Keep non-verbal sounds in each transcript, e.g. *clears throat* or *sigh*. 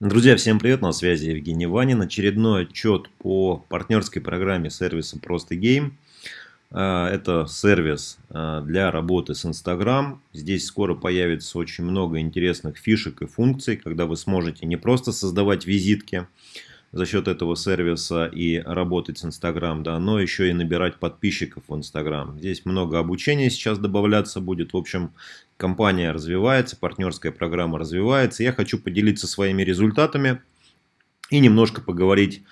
Друзья, всем привет, на связи Евгений Ванин. Очередной отчет по партнерской программе сервиса Просто Гейм. А, это сервис а, для работы с Instagram. Здесь скоро появится очень много интересных фишек и функций, когда вы сможете не просто создавать визитки, за счет этого сервиса и работать с Instagram, да, но еще и набирать подписчиков в Instagram. Здесь много обучения сейчас добавляться будет. В общем, компания развивается, партнерская программа развивается. Я хочу поделиться своими результатами и немножко поговорить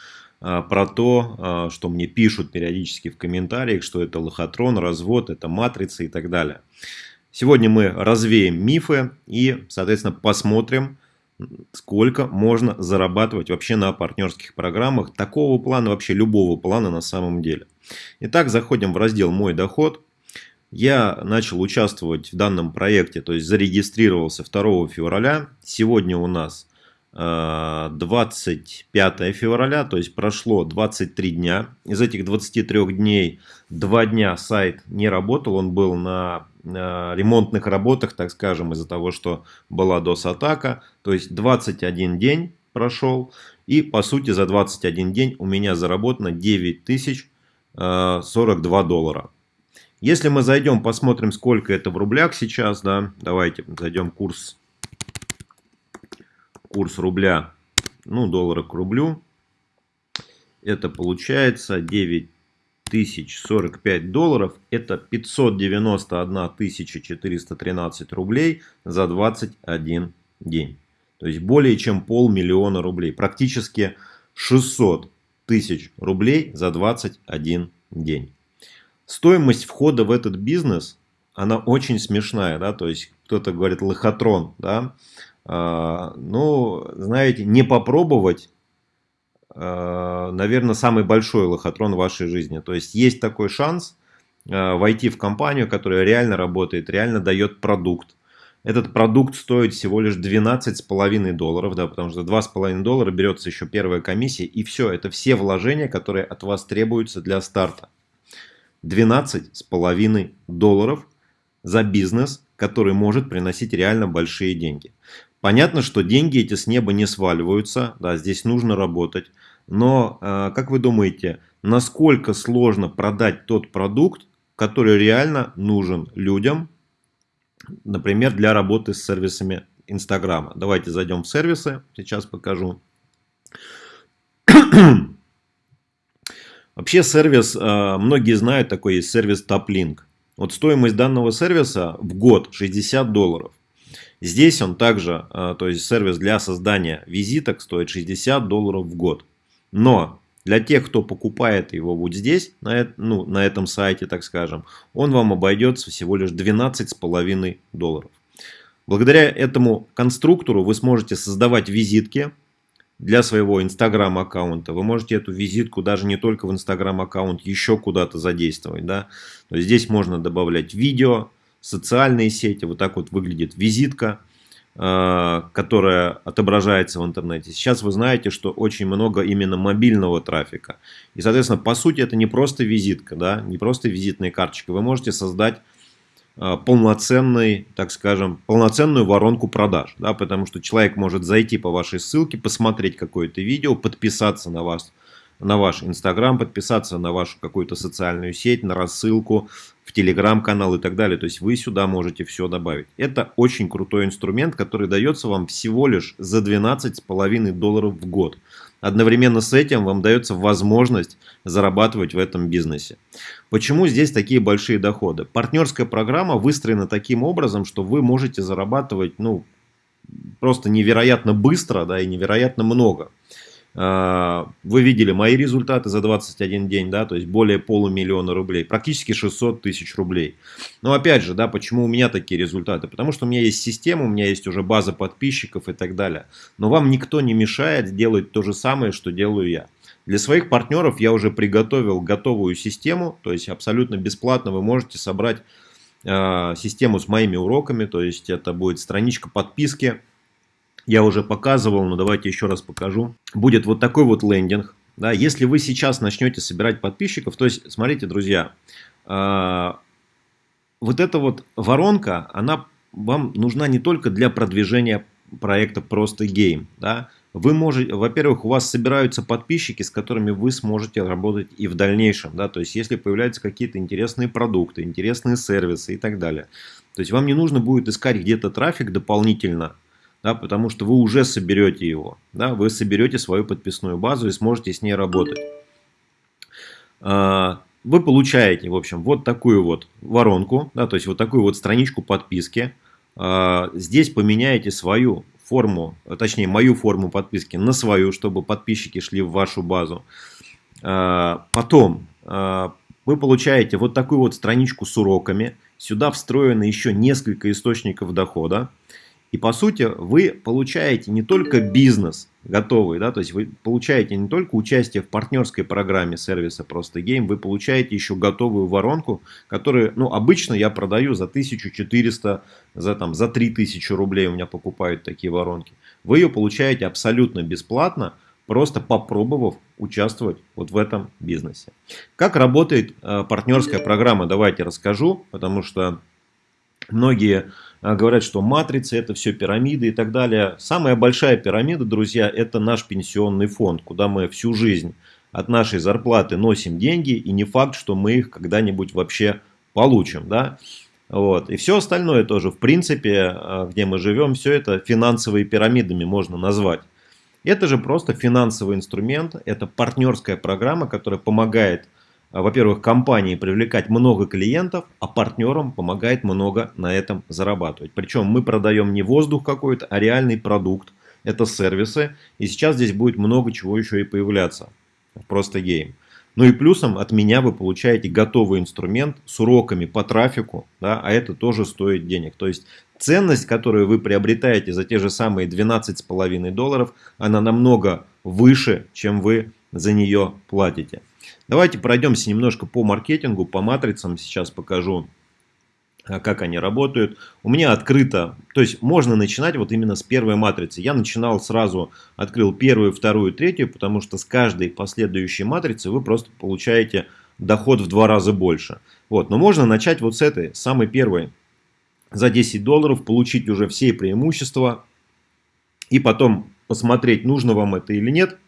а, про то, а, что мне пишут периодически в комментариях, что это лохотрон, развод, это матрица и так далее. Сегодня мы развеем мифы и, соответственно, посмотрим, сколько можно зарабатывать вообще на партнерских программах такого плана, вообще любого плана на самом деле. Итак, заходим в раздел «Мой доход». Я начал участвовать в данном проекте, то есть зарегистрировался 2 февраля. Сегодня у нас 25 э, февраля, то есть прошло 23 дня. Из этих 23 дней 2 дня сайт не работал, он был на ремонтных работах, так скажем, из-за того, что была DOS-атака. То есть 21 день прошел, и по сути за 21 день у меня заработано 9042 э, доллара. Если мы зайдем, посмотрим, сколько это в рублях сейчас, да, давайте зайдем курс курс рубля, ну, доллара к рублю. Это получается 9045 долларов. Это 591 413 рублей за 21 день. То есть более чем полмиллиона рублей. Практически 600 тысяч рублей за 21 день. Стоимость входа в этот бизнес, она очень смешная. Да? То есть кто-то говорит лохотрон. Да? А, ну, знаете, не попробовать, а, наверное, самый большой лохотрон в вашей жизни. То есть есть такой шанс а, войти в компанию, которая реально работает, реально дает продукт. Этот продукт стоит всего лишь 12,5 долларов, да, потому что 2,5 доллара берется еще первая комиссия, и все, это все вложения, которые от вас требуются для старта. 12,5 долларов за бизнес, который может приносить реально большие деньги. Понятно, что деньги эти с неба не сваливаются, да, здесь нужно работать. Но, э, как вы думаете, насколько сложно продать тот продукт, который реально нужен людям, например, для работы с сервисами Инстаграма? Давайте зайдем в сервисы, сейчас покажу. *clears throat* Вообще сервис, э, многие знают, такой есть сервис TopLink. Вот стоимость данного сервиса в год 60 долларов. Здесь он также, а, то есть сервис для создания визиток стоит 60 долларов в год. Но для тех, кто покупает его вот здесь, на, ну, на этом сайте, так скажем, он вам обойдется всего лишь 12,5 долларов. Благодаря этому конструктору вы сможете создавать визитки для своего Instagram аккаунта. Вы можете эту визитку даже не только в Instagram аккаунт, еще куда-то задействовать. Да? То есть здесь можно добавлять видео, социальные сети. Вот так вот выглядит визитка, э, которая отображается в интернете. Сейчас вы знаете, что очень много именно мобильного трафика. И, соответственно, по сути, это не просто визитка, да, не просто визитная карточка. Вы можете создать э, полноценный, так скажем, полноценную воронку продаж, да, потому что человек может зайти по вашей ссылке, посмотреть какое-то видео, подписаться на вас, на ваш Инстаграм, подписаться на вашу какую-то социальную сеть, на рассылку, Телеграм-канал и так далее. То есть вы сюда можете все добавить. Это очень крутой инструмент, который дается вам всего лишь за 12,5 долларов в год. Одновременно с этим вам дается возможность зарабатывать в этом бизнесе. Почему здесь такие большие доходы? Партнерская программа выстроена таким образом, что вы можете зарабатывать ну, просто невероятно быстро да, и невероятно много. Вы видели мои результаты за 21 день, да, то есть более полумиллиона рублей, практически 600 тысяч рублей. Но опять же, да, почему у меня такие результаты? Потому что у меня есть система, у меня есть уже база подписчиков и так далее. Но вам никто не мешает делать то же самое, что делаю я. Для своих партнеров я уже приготовил готовую систему, то есть абсолютно бесплатно вы можете собрать э, систему с моими уроками, то есть это будет страничка подписки, я уже показывал, но давайте еще раз покажу. Будет вот такой вот лендинг. Да, если вы сейчас начнете собирать подписчиков, то есть, смотрите, друзья, э, вот эта вот воронка, она вам нужна не только для продвижения проекта просто гейм, да, вы можете, во-первых, у вас собираются подписчики, с которыми вы сможете работать и в дальнейшем, да, то есть если появляются какие-то интересные продукты, интересные сервисы и так далее. То есть вам не нужно будет искать где-то трафик дополнительно, да, потому что вы уже соберете его, да, вы соберете свою подписную базу и сможете с ней работать. А, вы получаете, в общем, вот такую вот воронку, да, то есть вот такую вот страничку подписки. А, здесь поменяете свою форму, точнее мою форму подписки на свою, чтобы подписчики шли в вашу базу. А, потом вы получаете вот такую вот страничку с уроками. Сюда встроено еще несколько источников дохода. И по сути вы получаете не только бизнес готовый, да, то есть вы получаете не только участие в партнерской программе сервиса Просто Гейм, вы получаете еще готовую воронку, которую, ну, обычно я продаю за 1400, за, там, за 3000 рублей у меня покупают такие воронки. Вы ее получаете абсолютно бесплатно, просто попробовав участвовать вот в этом бизнесе. Как работает э, партнерская программа, давайте расскажу, потому что многие говорят, что матрицы это все пирамиды и так далее. Самая большая пирамида, друзья, это наш пенсионный фонд, куда мы всю жизнь от нашей зарплаты носим деньги, и не факт, что мы их когда-нибудь вообще получим. Да? Вот. И все остальное тоже, в принципе, а, где мы живем, все это финансовые пирамидами можно назвать. Это же просто финансовый инструмент, это партнерская программа, которая помогает а, во-первых, компании привлекать много клиентов, а партнерам помогает много на этом зарабатывать. Причем мы продаем не воздух какой-то, а реальный продукт. Это сервисы. И сейчас здесь будет много чего еще и появляться. Просто гейм. Ну и плюсом от меня вы получаете готовый инструмент с уроками по трафику, да, а это тоже стоит денег. То есть ценность, которую вы приобретаете за те же самые 12,5 долларов, она намного выше, чем вы за нее платите. Давайте пройдемся немножко по маркетингу, по матрицам. Сейчас покажу, а, как они работают. У меня открыто, то есть можно начинать вот именно с первой матрицы. Я начинал сразу, открыл первую, вторую, третью, потому что с каждой последующей матрицы вы просто получаете доход в два раза больше. Вот, но можно начать вот с этой, самой первой. За 10 долларов получить уже все преимущества и потом посмотреть, нужно вам это или нет –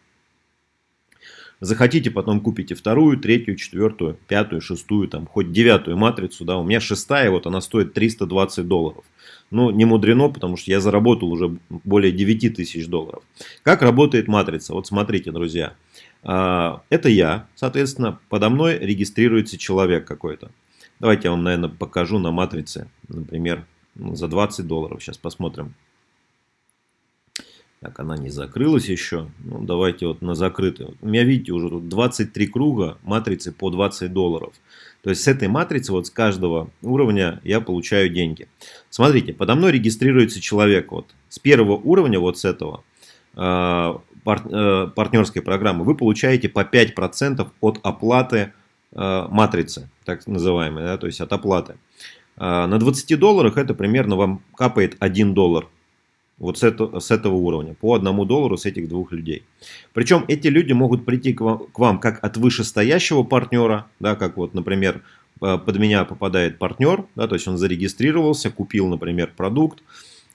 Захотите, потом купите вторую, третью, четвертую, пятую, шестую, там, хоть девятую матрицу. Да, у меня шестая, вот она стоит 320 долларов. Ну, не мудрено, потому что я заработал уже более 9 тысяч долларов. Как работает матрица? Вот смотрите, друзья. А, это я, соответственно, подо мной регистрируется человек какой-то. Давайте я вам, наверное, покажу на матрице, например, за 20 долларов. Сейчас посмотрим. Так, она не закрылась еще. Ну, давайте вот на закрытую. У меня, видите, уже тут 23 круга матрицы по 20 долларов. То есть с этой матрицы, вот с каждого уровня я получаю деньги. Смотрите, подо мной регистрируется человек. Вот с первого уровня, вот с этого э, э, партнерской программы, вы получаете по 5% от оплаты э, матрицы, так называемой, да, то есть от оплаты. На 20 долларах это примерно вам капает 1 доллар вот с, это, с этого уровня, по одному доллару с этих двух людей. Причем эти люди могут прийти к вам, к вам как от вышестоящего партнера, да, как вот, например, под меня попадает партнер, да, то есть он зарегистрировался, купил, например, продукт,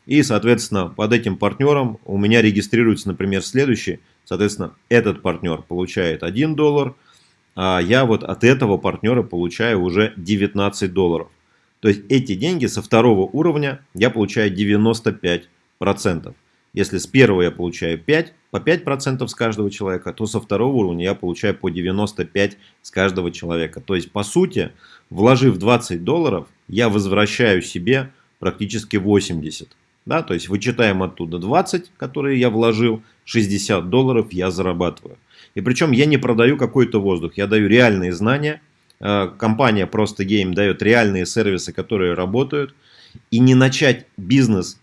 и, соответственно, под этим партнером у меня регистрируется, например, следующий, соответственно, этот партнер получает 1 доллар, а я вот от этого партнера получаю уже 19 долларов. То есть эти деньги со второго уровня я получаю 95 процентов. Если с первого я получаю 5, по 5% с каждого человека, то со второго уровня я получаю по 95 с каждого человека. То есть, по сути, вложив 20 долларов, я возвращаю себе практически 80. Да? То есть, вычитаем оттуда 20, которые я вложил, 60 долларов я зарабатываю. И причем я не продаю какой-то воздух, я даю реальные знания. Э, компания Просто Game дает реальные сервисы, которые работают. И не начать бизнес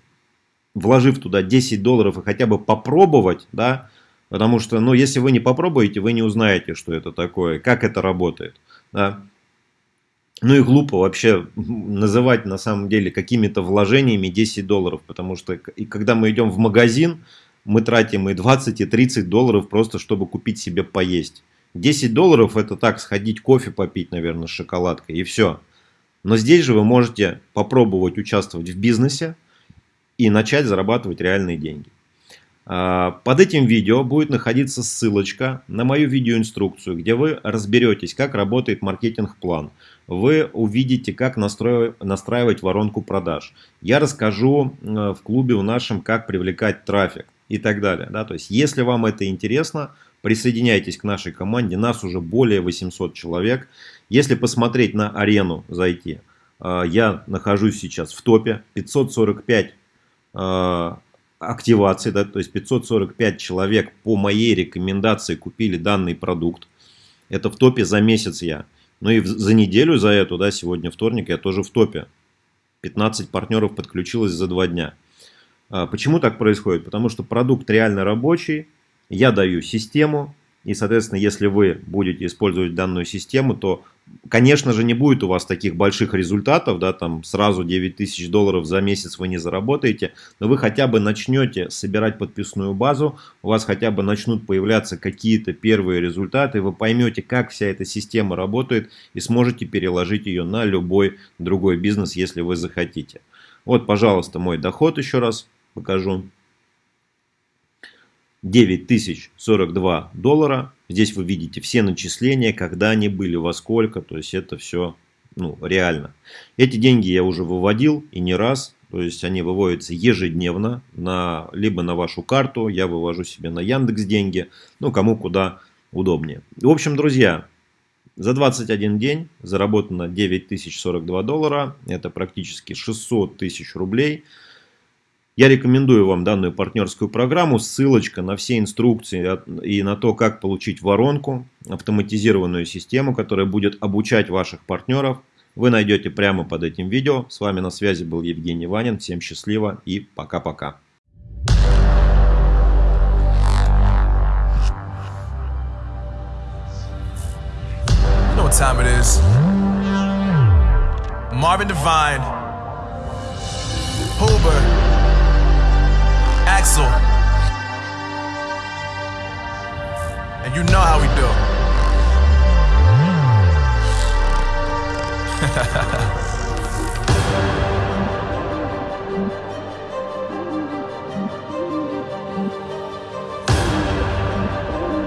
вложив туда 10 долларов и хотя бы попробовать, да, потому что, ну, если вы не попробуете, вы не узнаете, что это такое, как это работает, да. Ну и глупо вообще называть на самом деле какими-то вложениями 10 долларов, потому что и когда мы идем в магазин, мы тратим и 20, и 30 долларов просто, чтобы купить себе поесть. 10 долларов это так, сходить кофе попить, наверное, с шоколадкой и все. Но здесь же вы можете попробовать участвовать в бизнесе, и начать зарабатывать реальные деньги. А, под этим видео будет находиться ссылочка на мою видеоинструкцию, где вы разберетесь, как работает маркетинг-план. Вы увидите, как настраивать воронку продаж. Я расскажу в клубе в нашем, как привлекать трафик и так далее. Да? То есть, если вам это интересно, присоединяйтесь к нашей команде. Нас уже более 800 человек. Если посмотреть на арену, зайти, э, я нахожусь сейчас в топе. 545 активации, да, то есть 545 человек по моей рекомендации купили данный продукт. Это в топе за месяц я. Ну и за неделю за эту, да, сегодня вторник, я тоже в топе. 15 партнеров подключилось за два дня. А почему так происходит? Потому что продукт реально рабочий, я даю систему, и, соответственно, если вы будете использовать данную систему, то, конечно же, не будет у вас таких больших результатов, да, там сразу 9 тысяч долларов за месяц вы не заработаете, но вы хотя бы начнете собирать подписную базу, у вас хотя бы начнут появляться какие-то первые результаты, вы поймете, как вся эта система работает и сможете переложить ее на любой другой бизнес, если вы захотите. Вот, пожалуйста, мой доход еще раз покажу. 9042 доллара. Здесь вы видите все начисления, когда они были, во сколько. То есть это все ну, реально. Эти деньги я уже выводил и не раз. То есть они выводятся ежедневно, на, либо на вашу карту, я вывожу себе на Яндекс деньги, ну кому куда удобнее. В общем, друзья, за 21 день заработано 9042 доллара, это практически 600 тысяч рублей. Я рекомендую вам данную партнерскую программу. Ссылочка на все инструкции и на то, как получить воронку, автоматизированную систему, которая будет обучать ваших партнеров, вы найдете прямо под этим видео. С вами на связи был Евгений Ванин. Всем счастливо и пока-пока. Marvin Devine, Hoover. Axel. And you know how we do. *laughs*